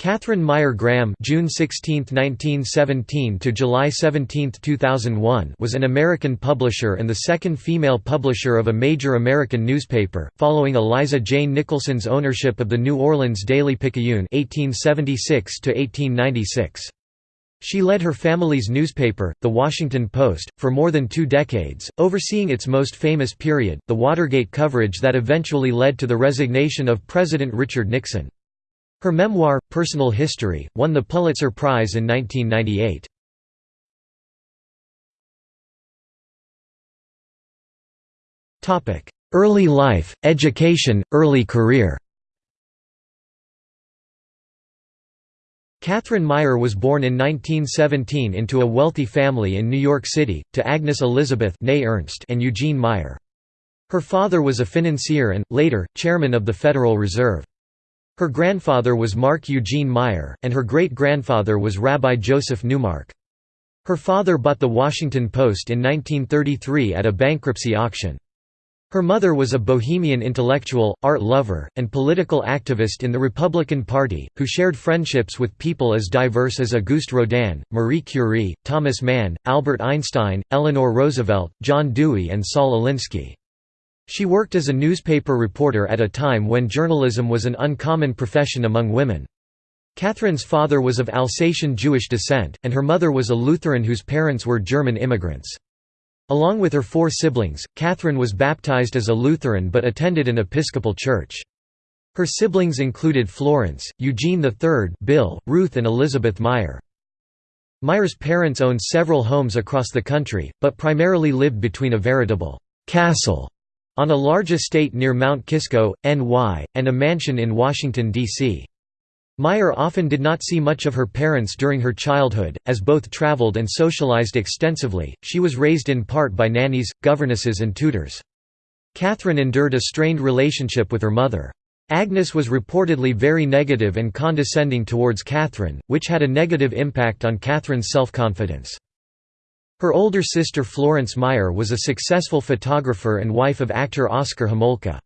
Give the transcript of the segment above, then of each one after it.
Katharine Meyer Graham June 16, 1917 to July 17, 2001 was an American publisher and the second female publisher of a major American newspaper, following Eliza Jane Nicholson's ownership of the New Orleans Daily Picayune 1876 -1896. She led her family's newspaper, The Washington Post, for more than two decades, overseeing its most famous period, the Watergate coverage that eventually led to the resignation of President Richard Nixon. Her memoir, Personal History, won the Pulitzer Prize in 1998. Early life, education, early career Katharine Meyer was born in 1917 into a wealthy family in New York City, to Agnes Elizabeth Ernst and Eugene Meyer. Her father was a financier and, later, chairman of the Federal Reserve. Her grandfather was Marc Eugene Meyer, and her great-grandfather was Rabbi Joseph Newmark. Her father bought The Washington Post in 1933 at a bankruptcy auction. Her mother was a bohemian intellectual, art lover, and political activist in the Republican Party, who shared friendships with people as diverse as Auguste Rodin, Marie Curie, Thomas Mann, Albert Einstein, Eleanor Roosevelt, John Dewey and Saul Alinsky. She worked as a newspaper reporter at a time when journalism was an uncommon profession among women. Katharine's father was of Alsatian Jewish descent, and her mother was a Lutheran whose parents were German immigrants. Along with her four siblings, Katharine was baptized as a Lutheran but attended an Episcopal church. Her siblings included Florence, Eugene III, Bill, Ruth and Elizabeth Meyer. Meyer's parents owned several homes across the country, but primarily lived between a veritable «castle» on a large estate near Mount Kisco, NY, and a mansion in Washington, D.C. Meyer often did not see much of her parents during her childhood, as both traveled and socialized extensively. She was raised in part by nannies, governesses, and tutors. Katharine endured a strained relationship with her mother. Agnes was reportedly very negative and condescending towards Katharine, which had a negative impact on Catherine's self-confidence. Her older sister Florence Meyer was a successful photographer and wife of actor Oscar Homolka.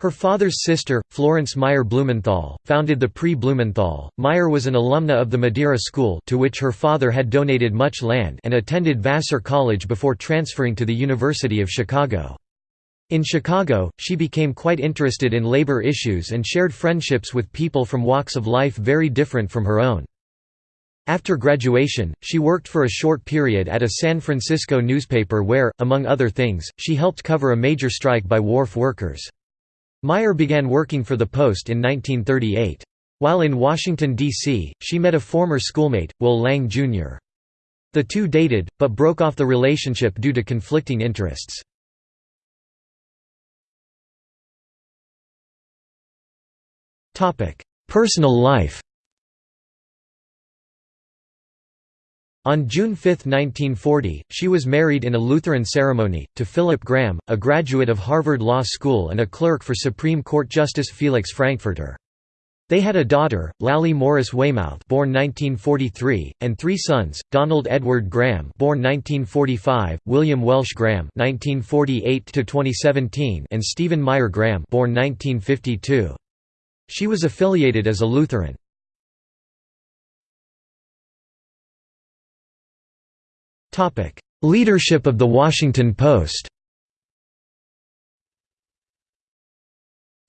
Her father's sister, Florence Meyer Blumenthal, founded the Prix Blumenthal. Meyer was an alumna of the Madeira School to which her father had donated much land and attended Vassar College before transferring to the University of Chicago. In Chicago, she became quite interested in labor issues and shared friendships with people from walks of life very different from her own. After graduation, she worked for a short period at a San Francisco newspaper where, among other things, she helped cover a major strike by wharf workers. Meyer began working for the Post in 1938. While in Washington, D.C., she met a former schoolmate, Will Lang, Jr. The two dated, but broke off the relationship due to conflicting interests. Personal life On June 5, 1940, she was married in a Lutheran ceremony, to Philip Graham, a graduate of Harvard Law School and a clerk for Supreme Court Justice Felix Frankfurter. They had a daughter, Lally Morris Weymouth born 1943, and three sons, Donald Edward Graham born 1945, William Welsh Graham 1948 and Stephen Meyer Graham born 1952. She was affiliated as a Lutheran. Leadership of The Washington Post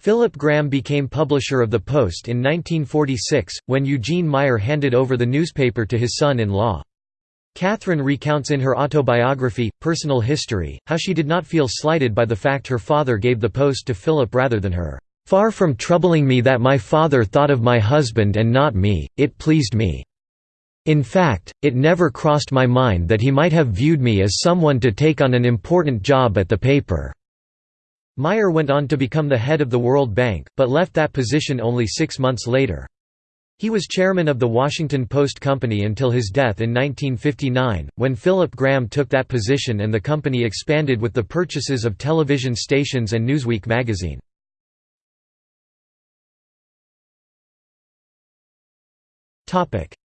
Philip Graham became publisher of the Post in 1946, when Eugene Meyer handed over the newspaper to his son-in-law. Katharine recounts in her autobiography, Personal History, how she did not feel slighted by the fact her father gave the Post to Philip rather than her. "...far from troubling me that my father thought of my husband and not me, it pleased me." In fact, it never crossed my mind that he might have viewed me as someone to take on an important job at the paper." Meyer went on to become the head of the World Bank, but left that position only six months later. He was chairman of the Washington Post Company until his death in 1959, when Philip Graham took that position and the company expanded with the purchases of television stations and Newsweek magazine.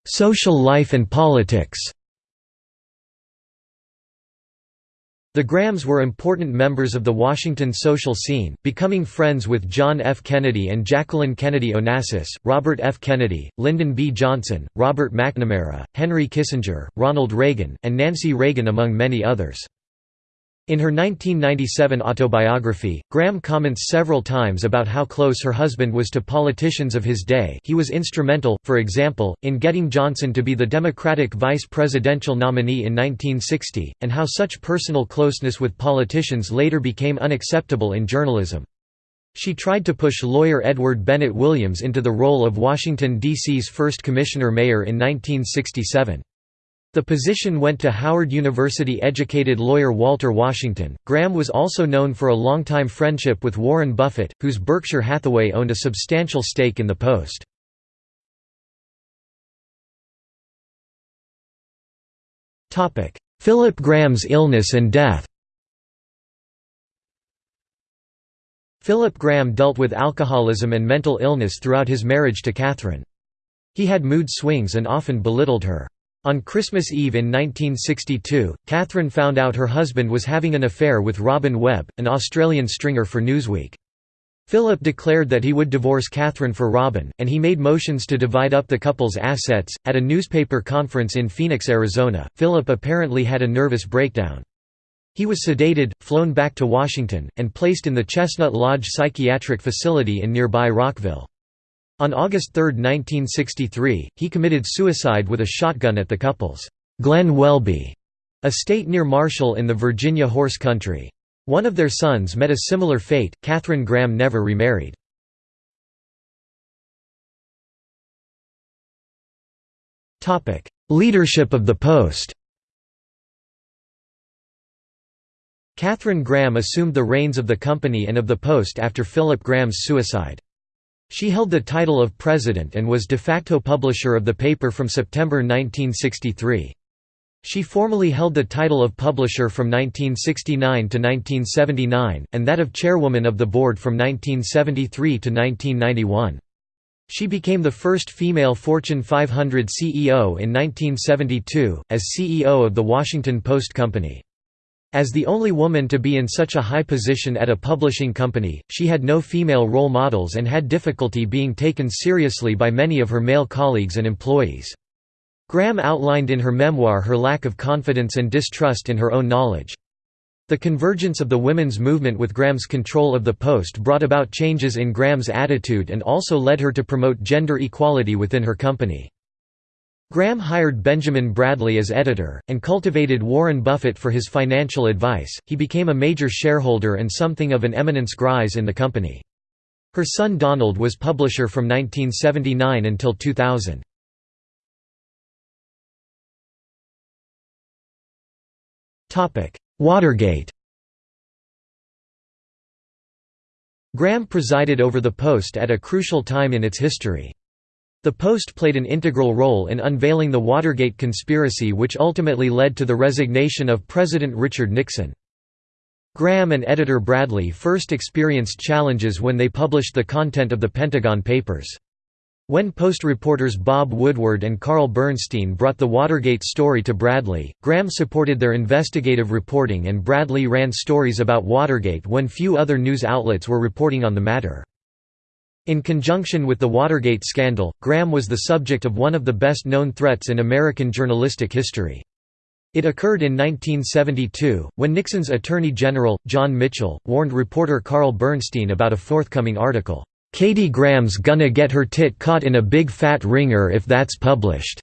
Social life and politics The Grahams were important members of the Washington social scene, becoming friends with John F. Kennedy and Jacqueline Kennedy Onassis, Robert F. Kennedy, Lyndon B. Johnson, Robert McNamara, Henry Kissinger, Ronald Reagan, and Nancy Reagan among many others. In her 1997 autobiography, Graham comments several times about how close her husband was to politicians of his day he was instrumental, for example, in getting Johnson to be the Democratic vice presidential nominee in 1960, and how such personal closeness with politicians later became unacceptable in journalism. She tried to push lawyer Edward Bennett Williams into the role of Washington, D.C.'s first commissioner-mayor in 1967. The position went to Howard University-educated lawyer Walter Washington. Graham was also known for a longtime friendship with Warren Buffett, whose Berkshire Hathaway owned a substantial stake in the Post. Topic: Philip Graham's illness and death. Philip Graham dealt with alcoholism and mental illness throughout his marriage to Katharine. He had mood swings and often belittled her. On Christmas Eve in 1962, Katharine found out her husband was having an affair with Robin Webb, an Australian stringer for Newsweek. Philip declared that he would divorce Katharine for Robin, and he made motions to divide up the couple's assets. At a newspaper conference in Phoenix, Arizona, Philip apparently had a nervous breakdown. He was sedated, flown back to Washington, and placed in the Chestnut Lodge Psychiatric Facility in nearby Rockville. On August 3, 1963, he committed suicide with a shotgun at the couple's Glen Welby estate near Marshall in the Virginia horse country. One of their sons met a similar fate. Katharine Graham never remarried. Topic: Leadership of the Post. Katharine Graham assumed the reins of the company and of the Post after Philip Graham's suicide. She held the title of president and was de facto publisher of the paper from September 1963. She formally held the title of publisher from 1969 to 1979, and that of chairwoman of the board from 1973 to 1991. She became the first female Fortune 500 CEO in 1972, as CEO of the Washington Post Company. As the only woman to be in such a high position at a publishing company, she had no female role models and had difficulty being taken seriously by many of her male colleagues and employees. Graham outlined in her memoir her lack of confidence and distrust in her own knowledge. The convergence of the women's movement with Graham's control of the Post brought about changes in Graham's attitude and also led her to promote gender equality within her company. Graham hired Benjamin Bradlee as editor, and cultivated Warren Buffett for his financial advice. He became a major shareholder and something of an eminence grise in the company. Her son Donald was publisher from 1979 until 2000. Watergate Graham presided over the Post at a crucial time in its history. The Post played an integral role in unveiling the Watergate conspiracy which ultimately led to the resignation of President Richard Nixon. Graham and editor Bradlee first experienced challenges when they published the content of the Pentagon Papers. When Post reporters Bob Woodward and Carl Bernstein brought the Watergate story to Bradlee, Graham supported their investigative reporting and Bradlee ran stories about Watergate when few other news outlets were reporting on the matter. In conjunction with the Watergate scandal, Graham was the subject of one of the best-known threats in American journalistic history. It occurred in 1972, when Nixon's Attorney General, John Mitchell, warned reporter Carl Bernstein about a forthcoming article, "'Katie Graham's gonna get her tit caught in a big fat wringer if that's published."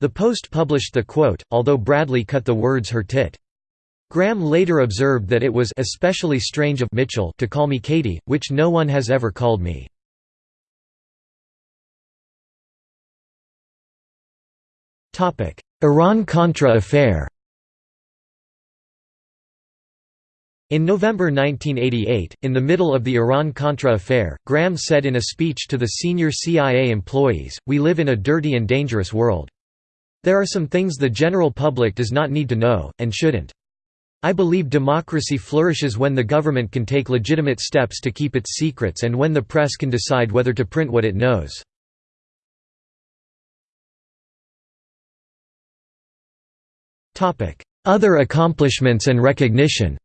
The Post published the quote, although Bradlee cut the words her tit. Graham later observed that it was especially strange of Mitchell to call me Katie, which no one has ever called me. Iran-Contra affair In November 1988, in the middle of the Iran-Contra affair, Graham said in a speech to the senior CIA employees, we live in a dirty and dangerous world. There are some things the general public does not need to know, and shouldn't. I believe democracy flourishes when the government can take legitimate steps to keep its secrets and when the press can decide whether to print what it knows. Other accomplishments and recognition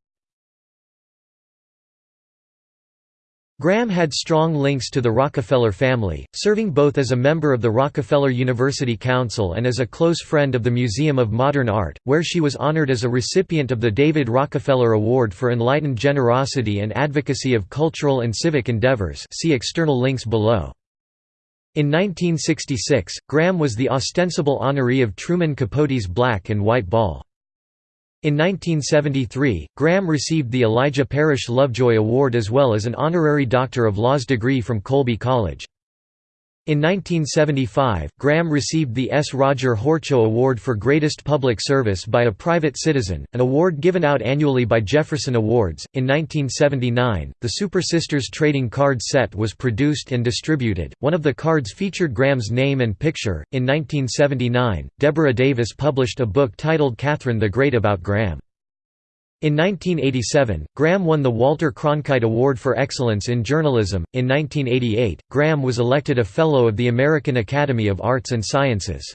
Graham had strong links to the Rockefeller family, serving both as a member of the Rockefeller University Council and as a close friend of the Museum of Modern Art, where she was honored as a recipient of the David Rockefeller Award for Enlightened Generosity and Advocacy of Cultural and Civic Endeavors see external links below. In 1966, Graham was the ostensible honoree of Truman Capote's Black and White Ball. In 1973, Graham received the Elijah Parrish Lovejoy Award as well as an honorary Doctor of Laws degree from Colby College. In 1975, Graham received the S. Roger Horchow Award for Greatest Public Service by a Private Citizen, an award given out annually by Jefferson Awards. In 1979, the Super Sisters trading card set was produced and distributed. One of the cards featured Graham's name and picture. In 1979, Deborah Davis published a book titled Katharine the Great about Graham. In 1987, Graham won the Walter Cronkite Award for Excellence in Journalism. In 1988, Graham was elected a Fellow of the American Academy of Arts and Sciences.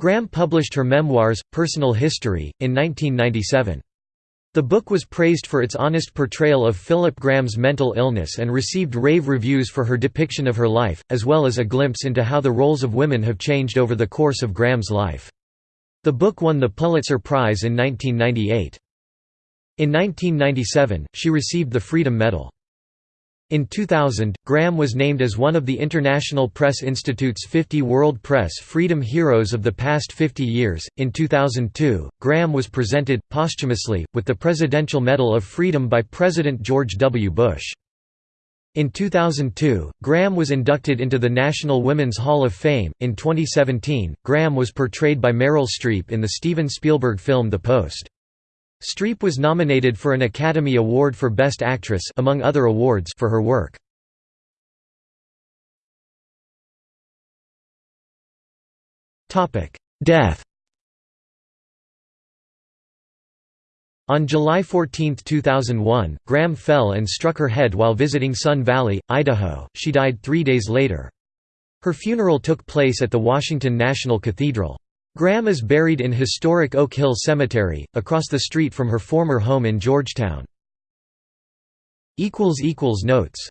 Graham published her memoirs, Personal History, in 1997. The book was praised for its honest portrayal of Philip Graham's mental illness and received rave reviews for her depiction of her life, as well as a glimpse into how the roles of women have changed over the course of Graham's life. The book won the Pulitzer Prize in 1998. In 1997, she received the Freedom Medal. In 2000, Graham was named as one of the International Press Institute's 50 World Press Freedom Heroes of the past 50 years. In 2002, Graham was presented, posthumously, with the Presidential Medal of Freedom by President George W. Bush. In 2002, Graham was inducted into the National Women's Hall of Fame. In 2017, Graham was portrayed by Meryl Streep in the Steven Spielberg film The Post. Streep was nominated for an Academy Award for Best Actress among other awards for her work. Death On July 14, 2001, Graham fell and struck her head while visiting Sun Valley, Idaho. She died three days later. Her funeral took place at the Washington National Cathedral. Graham is buried in historic Oak Hill Cemetery, across the street from her former home in Georgetown. Notes